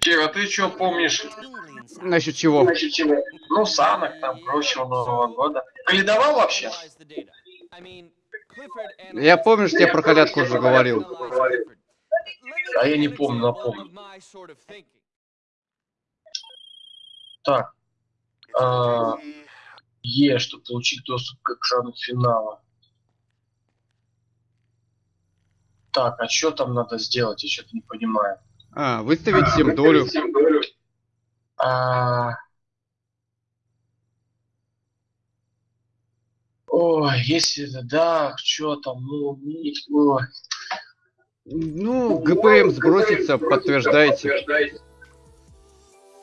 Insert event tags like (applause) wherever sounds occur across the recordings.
Кира, ты что помнишь Насчет чего? насчет чего? Ну, санок там, прочего Нового года. Каледовал вообще? Я помню, что я про колядку уже говорил. А я не помню, напомню. Так. а, Е, чтобы получить доступ к экрану финала. Так, а что там надо сделать? Я что-то не понимаю. А, выставить всем долю. А... Ой, если это да, что там, ну, ой. Ну, ГПМ сбросится, подтверждайте.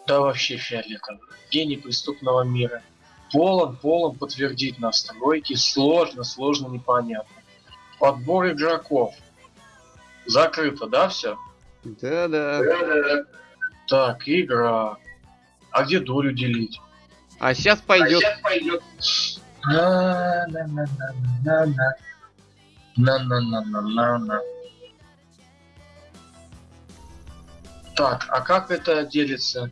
Да вообще фиолетово. Гений преступного мира. Полон, полон подтвердить настройки. Сложно, сложно, непонятно. Подбор игроков. Закрыто, да, все? Да-да. Так, игра. А где долю делить? А сейчас пойдет. На-на-на-на-на-на. На-на-на-на-на-на. Так, а как это делится?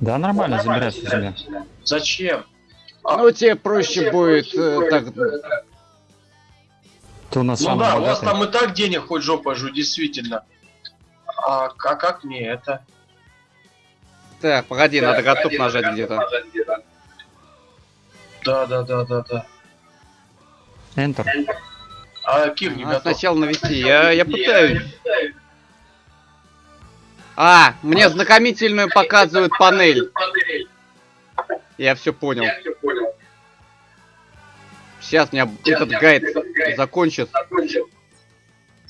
Да, нормально, забирайся себе. Зачем? Ну, тебе проще будет э, так. Ты у нас Ну да, у вас богатый. там и так денег хоть жопа жу, действительно. А, а как мне это? Так, погоди, надо готов нажать где-то. Да, да, да, да, да. Enter. А Кир не А, готов. сначала навести. Я, я пытаюсь. А, мне знакомительную показывают панель. Я все понял. Сейчас меня этот гайд закончит.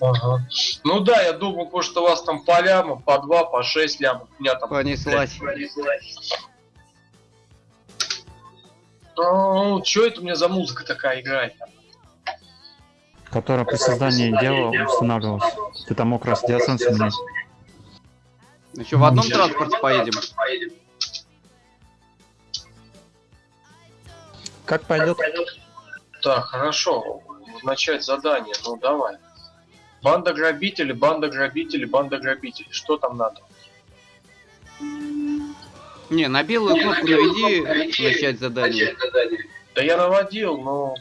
Ага. Ну да, я думал, потому что у вас там по ляму, по два, по шесть лямов. У меня там... Понеслась. Ну, что это у меня за музыка такая играет? Которая при создании дела устанавливалась. Ты там мог раз диасенс менять. Ну что, в одном транспорте поедем? Как пойдет? Так, хорошо. Начать задание. Ну, давай. Банда грабителей, банда грабителей, банда грабителей. Что там надо? Не, на белую кнопку наведи начать задание. Да я наводил, но...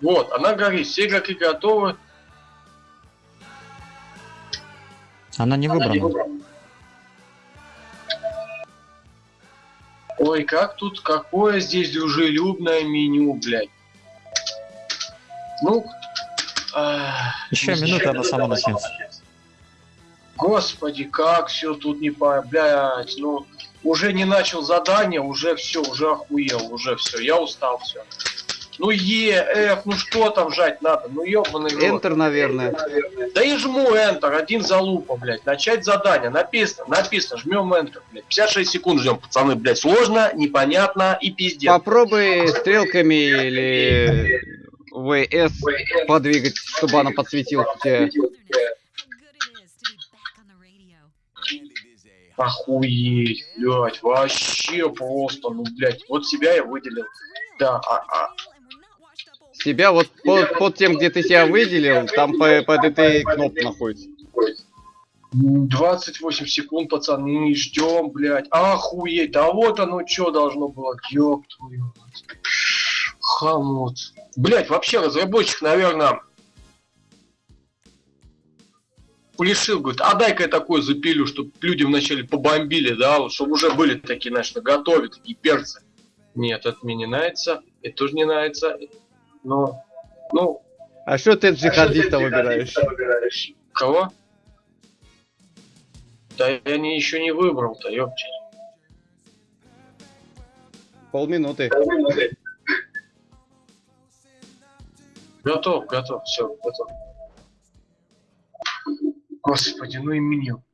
Вот, она говорит, все игроки готовы. Она не выбрана. Ой, как тут, какое здесь дружелюбное меню, блядь. Ну, ах, Еще минута, она сама начнется. Господи, как все тут не по... Блядь, ну... Уже не начал задание, уже все, уже охуел, уже все, я устал, все. Ну Е, F, ну что там жать надо, ну ёбаный рот. Enter, наверное. Да и жму Enter, один залупа, блядь. Начать задание, написано, написано, жмем Enter, блядь. 56 секунд ждем, пацаны, блядь. Сложно, непонятно и пиздец. Попробуй стрелками или ВС подвигать, чтобы она подсветилась у тебя. Охуеть, блядь, вообще просто, ну, блядь. Вот себя я выделил. Да, а, а, Себя вот под, под тем, где ты себя выделил, там по- под этой кнопкой находится. 28 секунд, пацаны, ждем, блядь. Охуеть, да вот оно что должно было, ёб твою. мать. Хамут. Блядь, вообще разработчик, наверное, решил, говорит, а дай-ка я такой запилю, чтобы люди вначале побомбили, да, вот, чтобы уже были такие, знаешь, на готове, такие перцы. Нет, это мне не нравится, это тоже не нравится. Но, ну, А что ты джихадиста выбираешь? Кого? Да я не, еще не выбрал-то, ёпти. Полминуты. Готов, готов, все, готов. Господи, ну и меню.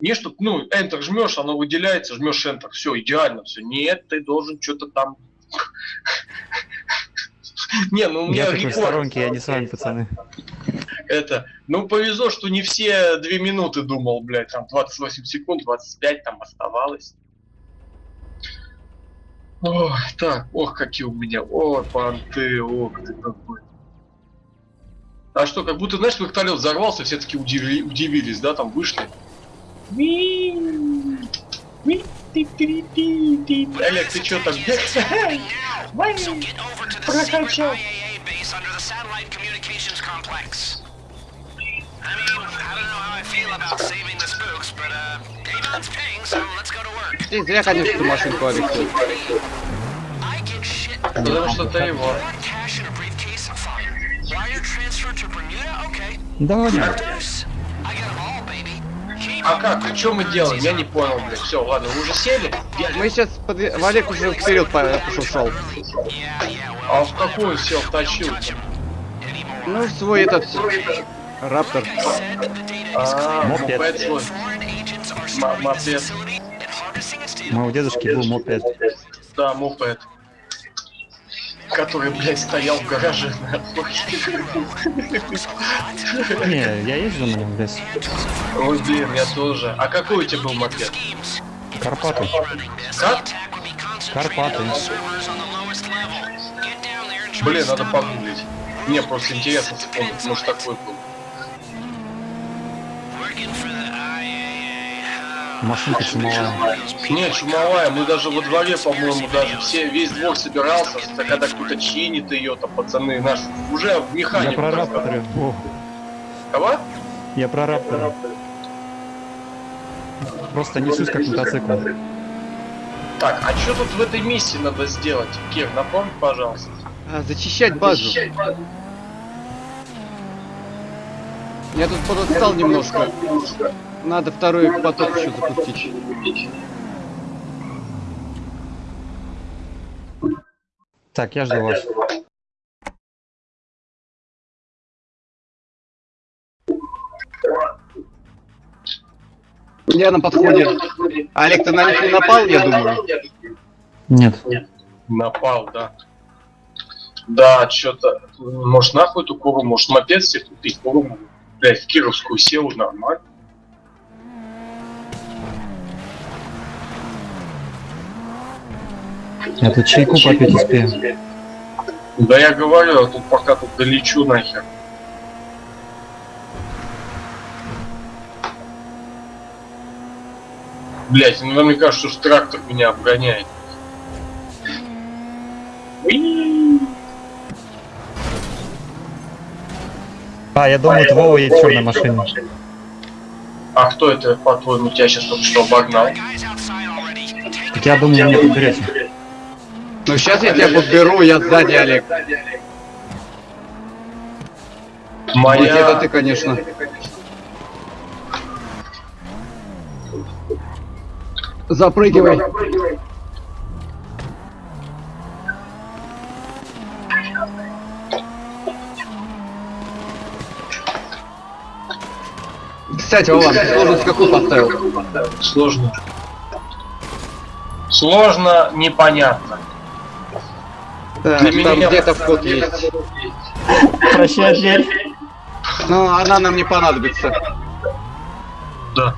Не что, ну, Enter жмешь, оно выделяется, жмешь Enter, все, идеально, все. Нет, ты должен что-то там. (laughs) Не, ну у меня Я в сторонке, я не с вами, пацаны. Это, ну повезло, что не все две минуты думал, блядь, там 28 секунд, 25 там оставалось. Ох, так, ох, какие у меня, о, понты, ох ты какой. А что, как будто, знаешь, вертолет взорвался, все таки удиви- удивились, да, там вышли. Олег, ты чё там? Uh, to work. Ты зря, конечно, машинку, shit. Потому что ты его. Keep А как? И что мы делаем? Я не понял, блядь. Все, ладно, вы уже сели? Мы сейчас подве... Олег уже вперед по- ушел. Yeah, yeah, well, А в какую сел втащил? Ну, свой этот... Раптор. А, Мопед. мопед мопед. data. У дедушки был мопед. Да, мопед. Который, блядь, стоял в гараже. нахуй. Не, я езжу на нем лес. Ой, блин, я тоже. А какой у тебя был? Schemes. Карпаты. Как? Карпаты. Блин, надо погуглить. Мне просто интересно вспомнить, может такой был. Машинка чумовая. Не, чумовая, мы даже во дворе, по-моему, даже все, весь двор собирался, когда кто-то чинит ее, там, пацаны наши, уже в Я механику. про рапторы. Кого? я про рапторы. Просто несусь как мотоцикл. Так, а что тут в этой миссии надо сделать? Кир, напомни, пожалуйста. А, зачищать базу. Я тут подустал немножко. Надо второй поток еще запустить. Так, я жду вас. Я на подходе. Олег, ты на них не напал, я думаю? Нет. Напал, да. Да, что-то, может нахуй эту куру, может мопед себе купить, куру, блядь, в Кировскую сел, нормально. Я тут чайку попить успею. Да я говорю, а тут пока тут долечу нахер. Блять, ну мне кажется, что трактор меня обгоняет. А, я думаю, это Вова едет в черной машине. А кто это, по-твоему, тебя сейчас только что обогнал? Так я думаю, мне подберете. Ну сейчас я тебя подберу, я сзади, Олег. Моя... это ты, конечно. Запрыгивай. Кстати, Вован, ты сложность какую поставил? Сложно. Сложно, непонятно. Для там где-то вход есть. Прощай, дверь. Но она нам не понадобится. Да.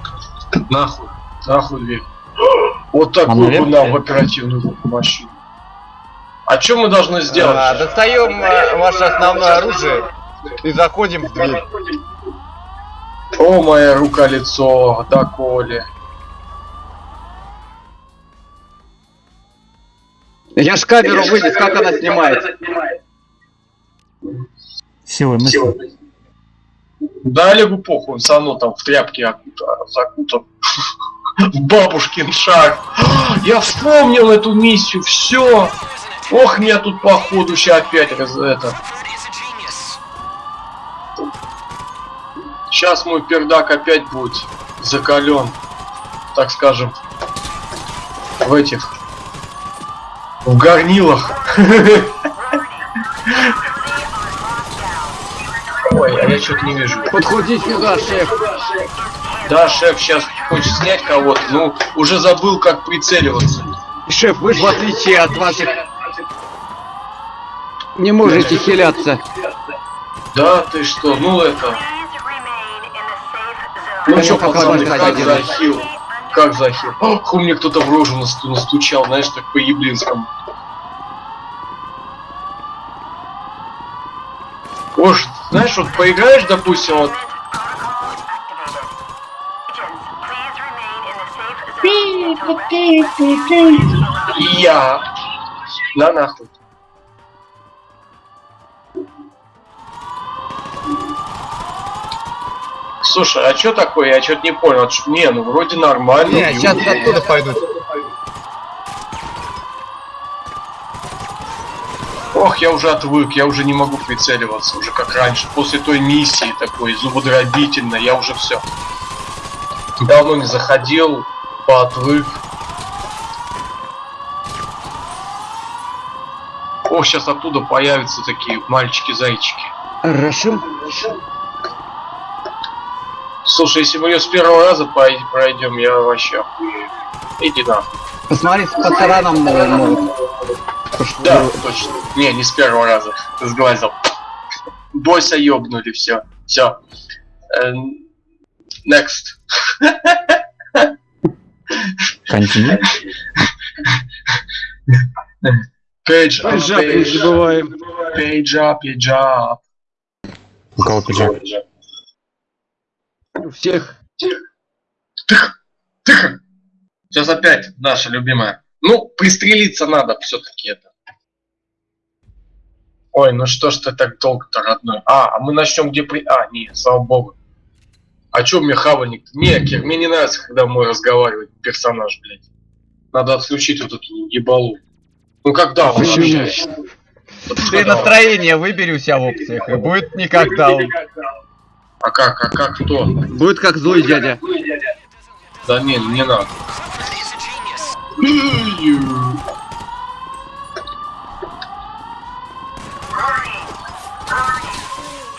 Нахуй. Нахуй дверь. Вот А такую бы нам в оперативную машину. А что мы должны А, сделать? достаем а, ваше основное оружие и заходим в дверь. О, моя рука-лицо, да, Коля. Я ж камеру вынес, как она снимает. Силой мысли. Да, Олегу похуй, он все равно там в тряпке закутан. В бабушкин шаг. Я вспомнил эту миссию, все. Ох, меня тут походу сейчас опять раз это. Сейчас мой пердак опять будет закален, так скажем, в этих, в горнилах. Ой, а я что-то не вижу. Подходи сюда, шеф. Да, шеф сейчас хочет снять кого-то, ну, уже забыл, как прицеливаться. Шеф, вы же в отличие от ваших не можете хиляться. Да, ты что, ну это... Ну Да что, пацаны, как захил? Как захил? Ох, мне кто-то в рожу насту- настучал, знаешь, так по-еблинскому. Уж, знаешь, вот поиграешь, допустим, вот я. На нахуй. Слушай, а что такое? Я что-то не понял. Не, ну вроде нормально. Не, сейчас оттуда пойдут. Ох, я уже отвык, я уже не могу прицеливаться, уже как раньше. После той миссии такой зубодробительной, я уже все. Давно не заходил, поотвык. Ох, сейчас оттуда появятся такие мальчики-зайчики. Рашим. Слушай, если мы ее с первого раза пройдем, я вообще охуею. Иди нахуй. Посмотри, с могут. могут. Да, точно. Не, не с первого раза. Сглазил. Бойся ёбнули, все. Все. Next. Континент. Page up, page, забываем. page up, page up. У кого пиджак? У всех. Тихо, тихо. Сейчас опять наша любимая. Ну, пристрелиться надо все-таки это. Ой, ну что ж ты так долго-то, родной? А, а мы начнем где при... А, не, слава богу. А чё мне хавальник? Не, Кир, мне не нравится, когда мой разговаривает персонаж, блядь. Надо отключить вот эту ебалу. Ну когда он Почему? общается? Ты настроение выбери у себя в опциях, и будет никогда он. А как, а как кто? Будет как злой дядя. Да не, не надо.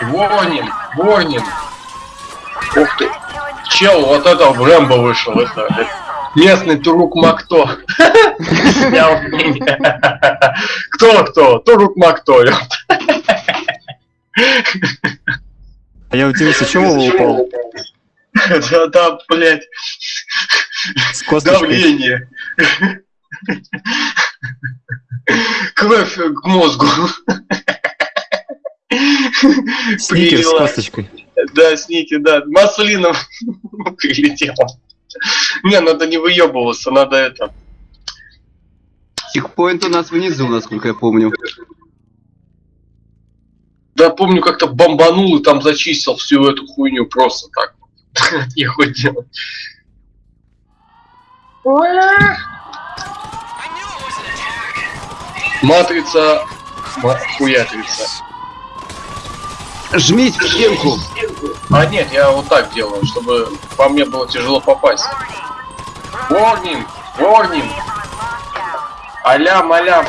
Ворнин, Ворнин. Ух ты. Чел, вот это в Рэмбо вышел. Это, это местный Турук Макто. Снял меня. Кто кто? Турук Макто. А я удивился, чего он упал? Да, да, блядь. С. Давление. Кровь к мозгу. (laughs) Сникерс с косточкой. Да, сники, да. Маслином (laughs) прилетел. Не, надо не выебываться, надо это. Чекпоинт у нас внизу, насколько я помню. Да, помню, как-то бомбанул и там зачистил всю эту хуйню просто так. Не (laughs) хоть делать. Матрица, ма- хуятрица. Жмись в стенку. А нет, я вот так делаю, чтобы по мне было тяжело попасть. Ворнинг! Ворнинг! Алям, алям!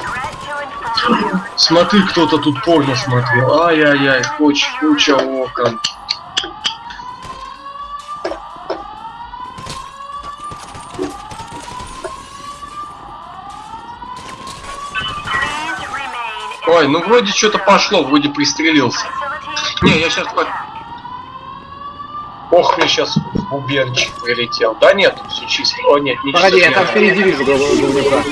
Смотри, кто-то тут порно смотрел. Ай-яй-яй, куча, куча окон. Ой, ну вроде что-то пошло, вроде пристрелился. Не, я сейчас. Ох, мне сейчас бубенчик прилетел. Да нет, все чисто. О, нет, не Погоди, я там впереди вижу голубика.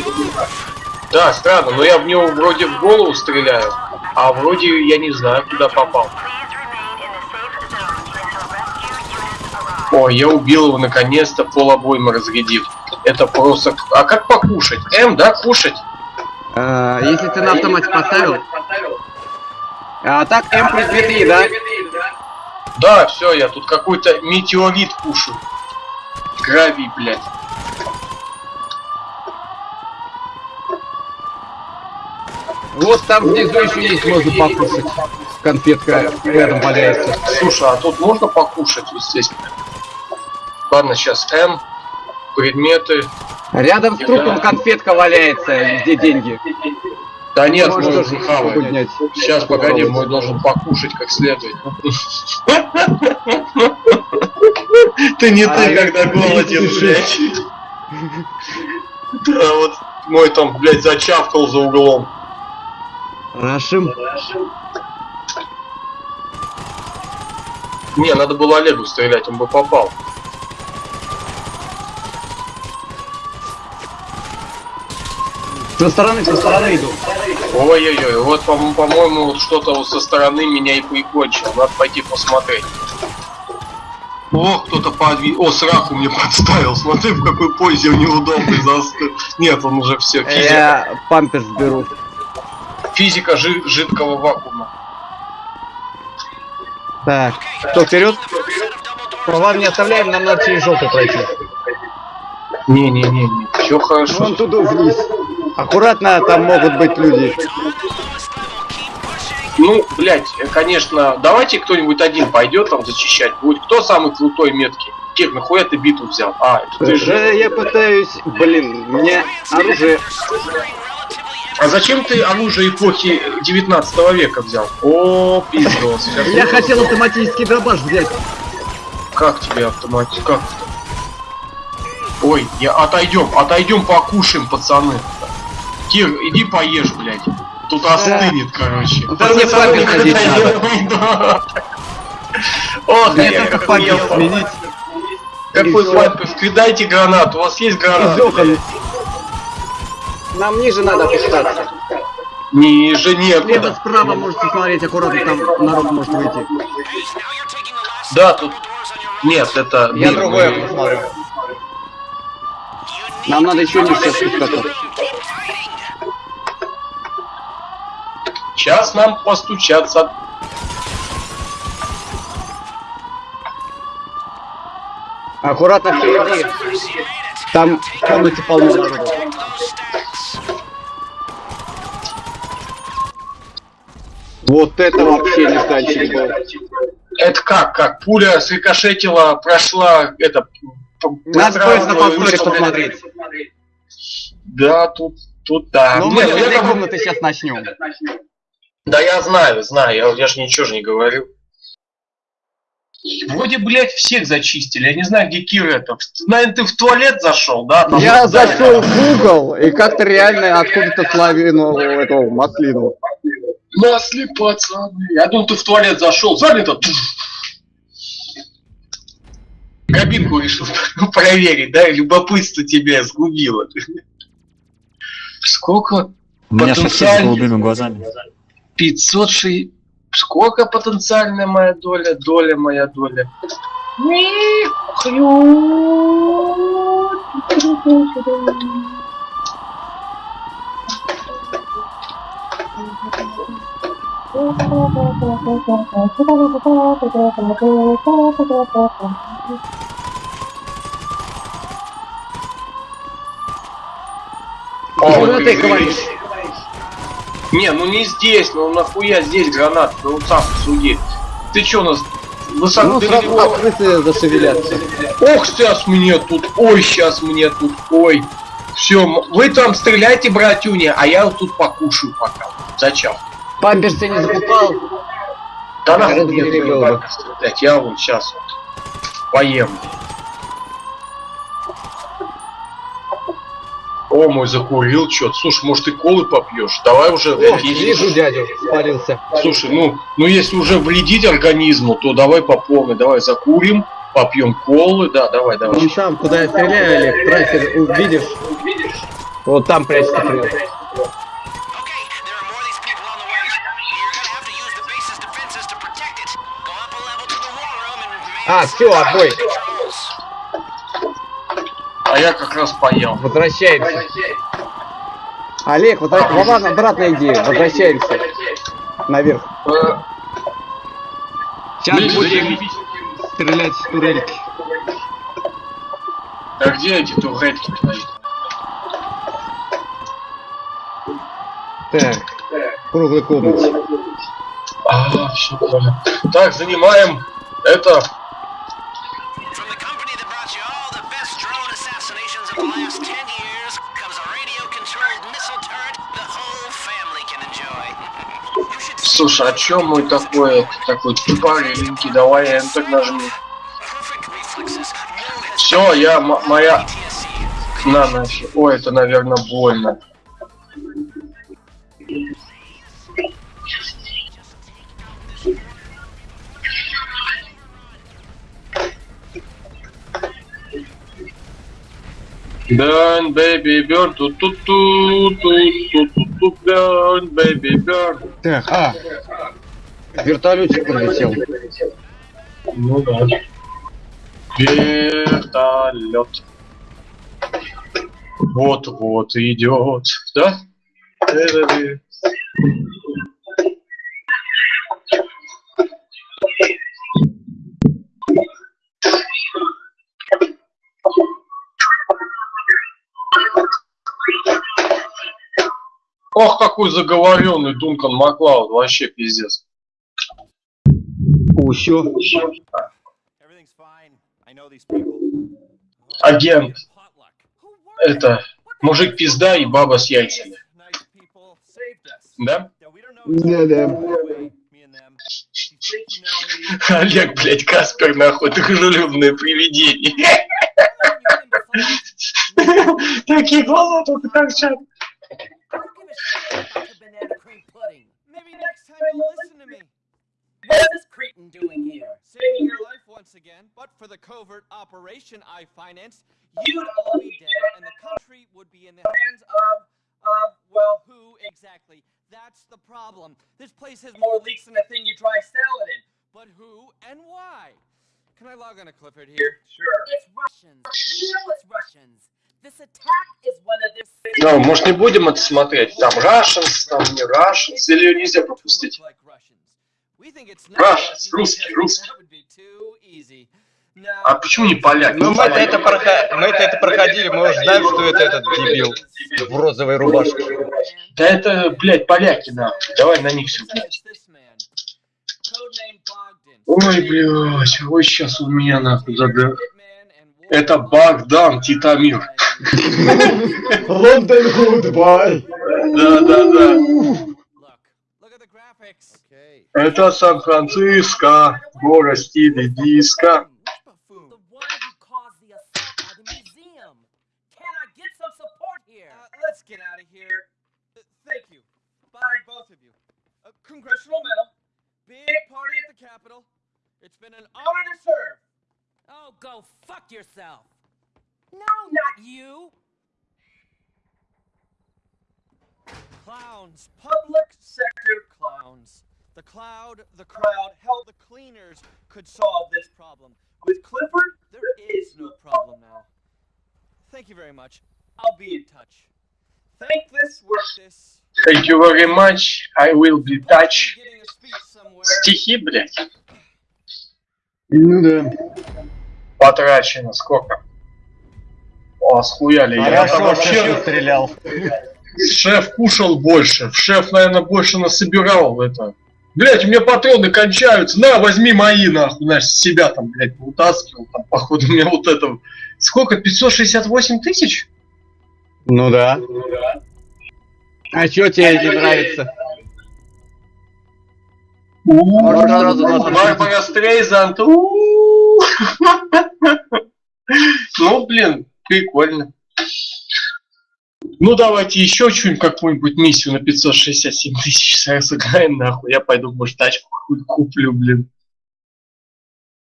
Да, странно, но я в него вроде в голову стреляю, а вроде я не знаю, куда попал. Ой, я убил его наконец-то, пол обоймы разрядив. Это просто... А как покушать? М, да, кушать? А, если ты на автомате поставил. А так М плюс 2 да? Да, все, я тут какой-то метеорит кушаю. Гравий, блядь. Вот там внизу еще есть, можно покушать. Конфетка рядом валяется. Слушай, а тут можно покушать вот здесь? Ладно, сейчас М. Предметы. Рядом с трупом конфетка валяется, где деньги. Да нет, мой уже хавает. поднять. Сейчас, погоди, мой должен покушать как следует. Ты не А ты, я когда голоден, блядь. Да, вот мой там, блядь, зачавкал за углом. Рашим. Не, надо было Олегу стрелять, он бы попал. Со стороны, со стороны иду. Ой-ой-ой, вот, по- по-моему, вот что-то вот со стороны меня и прикончило. Надо пойти посмотреть. О, кто-то подвиг... О, сраку мне подставил. Смотри, в какой позе он неудобный застыл. Нет, он уже все. Физика, Я памперс беру. физика жи- жидкого вакуума. Так, кто вперед? Права не оставляем, нам надо через желтый пройти. Не-не-не, все хорошо. Вон туда вниз. Аккуратно, там могут быть люди. Ну, блядь, э, конечно, давайте кто-нибудь один пойдет там зачищать. Будет кто самый крутой меткий? Кир, нахуя ты биту взял? А, это ты же. Э, Я пытаюсь... Блин, мне оружие... А зачем ты оружие эпохи 19 века взял? О, пиздос. Я хотел автоматический дробаш взять. Как тебе автоматик? Как? Ой, я отойдем, отойдем покушаем, пацаны. Кир, иди поешь, блядь. Тут остынет, короче. Да мне памперс надеть надо. Ох, Мне я только памперс охуел. сменить. Какой памперс? Кидайте гранату, у вас есть окон. Нам ниже надо опускаться. Ниже Слева, некуда. справа можете смотреть, аккуратно там народ может выйти. Да, тут... Нет, это... Я другое посмотрю. Нам надо еще ниже спускаться. Сейчас нам постучаться. Аккуратно впереди. Там комнате полно народу. Вот это вообще нежданчик был. Это как? Как? Пуля срикошетила, прошла, это... Надо просто на повторе посмотреть. Да, тут, тут да. Ну Не, мы с этой комнаты сейчас начнем. Да я знаю, знаю, я, я же ничего же не говорю. Вроде, блядь, всех зачистили. Я не знаю, где Кира это. Наверное, ты в туалет зашел, да? Там Я вот, да, зашел в угол и как-то реально откуда-то славину этого маслину. Масли, пацаны. Я думал, ты в туалет зашел. Занято. Кабинку решил проверить, да? Любопытство тебя сгубило. Сколько? У меня сосед с Потенциально. голубыми глазами. 506. Сколько потенциальная моя доля? Доля моя доля. О, Ну, ты говоришь. Не, ну не здесь, ну нахуя здесь гранат, ну сам суди. Ты чё у нас высоко Ну сразу крысы зашевелятся. Ох, сейчас мне тут, ой, сейчас мне тут, ой. Все, вы там стреляйте, братюня, а я вот тут покушаю пока. Зачем? Памперсы не закупал. Да нахуй мне бабки стрелять, я вот сейчас вот поем. О, мой закурил что-то. Слушай, может ты колы попьешь? Давай уже. О, если- вижу дядю, спарился. Слушай, ну, ну если уже вредить организму, то давай по полной, давай закурим, попьем колы, да, давай, давай. Вон там, куда я стреляю, Олег, трассе, увидишь? Вот там room and А, все, отбой. А я как раз поел. Возвращаемся. Олег, возвра... Вован, обратная идея. Возвращаемся. Наверх. Э, Сейчас будем стрелять с турельки. А где эти твои? Так, в круглой комнате. А, все понял. Так, занимаем это. Слушай, а чё мой такой, такой тупорыленький? Давай Enter has Все, я, моя... На, нафиг. Ой, это, наверное, больно. Burn, baby, burn, ту ту ту ту ту ту Burn, baby, burn. Так, а. Вертолетик пролетел. Ну да. Вертолет. Вот-вот идет, да? Ох, какой заговоренный Дункан Маклауд, вообще пиздец. Усё. Агент, это мужик пизда и баба с яйцами, да? Know me, Олег, блядь, Каспер, нахуй, дружелюбное привидение. Такие глаза только торчат. Maybe next time you'll listen to me. What's this cretin doing here? Saving your life once again, but for the covert operation I financed, you'd all be dead and the country would be in the hands of, of, well, who exactly? That's the problem. This place has more leaks than a thing you dry salad in. But who and why? Can I log on to Clifford here? Sure. It's Russians. We know it's Russians. Ну, может, не будем это смотреть? Там Russians, там не Russians, или ее нельзя пропустить? Russians, русский, русский. А почему не поляк? Ну мы-то поляк. это, прохо- мы-то это проходили, мы уже знаем, что это этот дебил в розовой рубашке. Да это, блядь, поляки, нахуй. Давай на них все. Ой, блядь, ой, сейчас у меня нахуй зада... Это Богдан Титамир. Лондон Гудбай. The graphics. Okay. Это Сан-Франциско, город стиля диско. go fuck yourself. No, not you. Clowns. Public sector clowns. The cloud, the crowd, hell, the cleaners could solve this problem. With Clifford, there is no problem now. Thank you very much. I'll be in touch. Thank this work this. Thank you very much. I will be touch. Be getting a speech somewhere. Стихи, блядь, Ну да. Потрачено сколько? О, схуяли. Я там вообще... стрелял. Шеф кушал больше. Шеф, наверное, больше насобирал это. Блять, у меня патроны кончаются. На, возьми мои, нахуй. Знаешь, с себя там, блядь, утаскивал. Там, походу, у меня вот это... Сколько? 568 тысяч? Ну да. А чё тебе не нравится? Барбара Стрейзанд. (laughs) Ну, блин, прикольно. Ну, давайте еще что-нибудь, какую-нибудь миссию на 567 тысяч сыграем, нахуй. Я пойду, может, тачку какую-то куплю, блин.